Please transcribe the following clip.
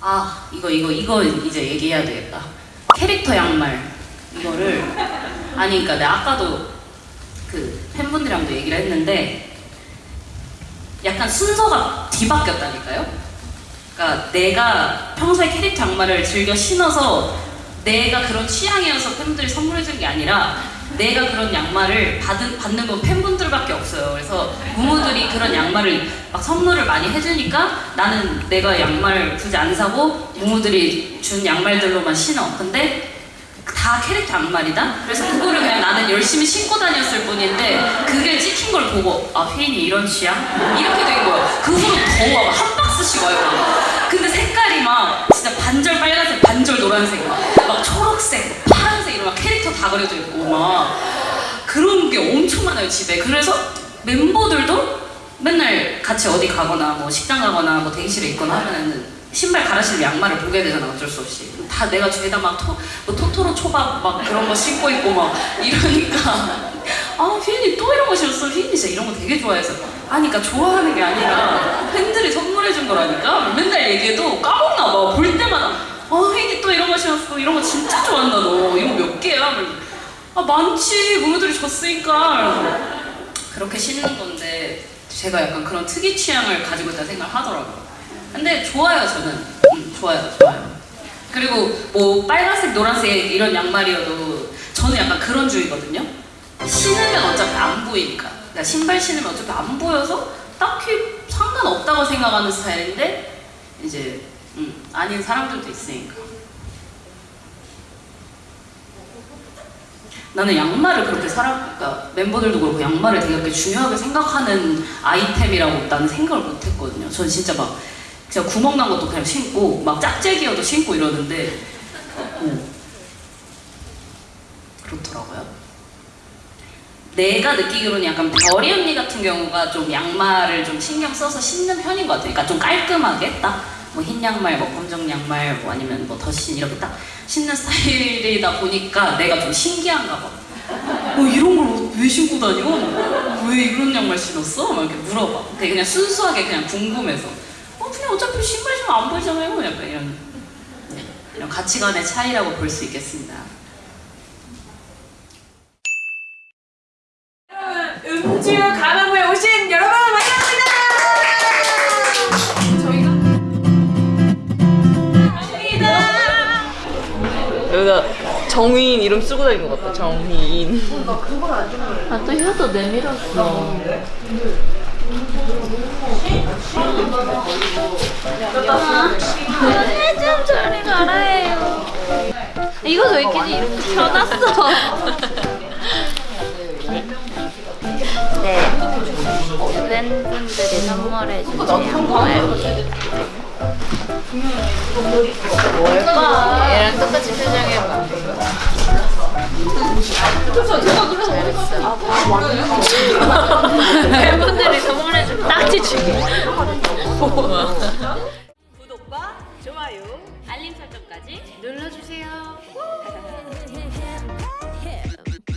아 이거 이거 이거 이제 얘기해야 되겠다. 캐릭터 양말. 이거를 아니 그러니까 내가 아까도 그 팬분들이랑도 얘기를 했는데 약간 순서가 뒤바뀌었다니까요? 그러니까 내가 평소에 캐릭터 양말을 즐겨 신어서 내가 그런 취향이어서 팬분들이 선물해 준 게 아니라 내가 그런 양말을 받은, 받는 건 팬분들밖에 없어요. 그래서 부모들이 그런 양말을 막 선물을 많이 해주니까 나는 내가 양말 굳이 안 사고 부모들이 준 양말들로만 신어. 근데 다 캐릭터 양말이다? 그래서 그거를 그냥 나는 열심히 신고 다녔을 뿐인데 그게 찍힌 걸 보고 아 휘인이 이런 취향? 이렇게 된 거야. 그 후로 더 와. 한 박스씩 와요. 근데 색깔이 막 그려져 있고 막 그런 게 엄청 많아요 집에. 그래서 멤버들도 맨날 같이 어디 가거나 뭐 식당 가거나 뭐 대기실에 있거나 하면은 신발 갈아 신을 양말을 보게 되잖아 어쩔 수 없이. 다 내가 죄다 막 토, 뭐 토토로 초밥 막 그런 거 신고 있고 막 이러니까. 아 휘인이 또 이런 거 신었어? 휘인이 진짜 이런 거 되게 좋아해서. 아니 그러니까 좋아하는 게 아니라 팬들이 선물해 준 거라니까. 맨날 얘기해도 까먹나 봐볼 때마다 아 휘인이 또 이런 거 신었어 이런 거 진짜 좋아한다 너 이거 몇 개야 아 많지 부모들이 줬으니까 그렇게 신는 건데 제가 약간 그런 특이 취향을 가지고 있다 생각하더라고요. 근데 좋아요 저는. 음, 좋아요 좋아요. 그리고 뭐 빨간색 노란색 이런 양말이어도 저는 약간 그런 주의거든요. 신으면 어차피 안 보이니까. 그러니까 신발 신으면 어차피 안 보여서 딱히 상관없다고 생각하는 스타일인데 이제 음, 아닌 사람들도 있으니까. 나는 양말을 그렇게 사람, 그러니까 멤버들도 그렇고 양말을 되게 중요하게 생각하는 아이템이라고 나는 생각을 못 했거든요. 전 진짜 막, 진짜 구멍 난 것도 그냥 신고, 막 짝재기여도 신고 이러는데, 어, 그렇더라고요. 내가 느끼기로는 약간 별이 언니 같은 경우가 좀 양말을 좀 신경 써서 신는 편인 것 같아요. 그러니까 좀 깔끔하게 딱 뭐 흰 양말, 뭐 검정 양말, 뭐 아니면 뭐 더신 이렇게 딱 신는 스타일이다 보니까 내가 좀 신기한가 봐. 어 이런 걸 왜 신고 다녀? 왜 이런 양말 신었어? 막 이렇게 물어봐. 그냥 순수하게 그냥 궁금해서. 어 그냥 어차피 신발 신으면 안 보이잖아요. 약간 이런 네, 이런 가치관의 차이라고 볼 수 있겠습니다. 여기다 정휘인 이름 쓰고 다니는 것 같다. 정휘인. 아또 혀도 내밀었어. 해좀 저리 가라해요. 이거 왜 이렇게 이렇게 펴놨어? 네. 팬분들이 선물해 주신 양말. 뭘까? 나랑 똑같이 표정해봐. 팬분들이 선물해줄 딱지 주기. 구독과 좋아요, 알림 설정까지 눌러주세요.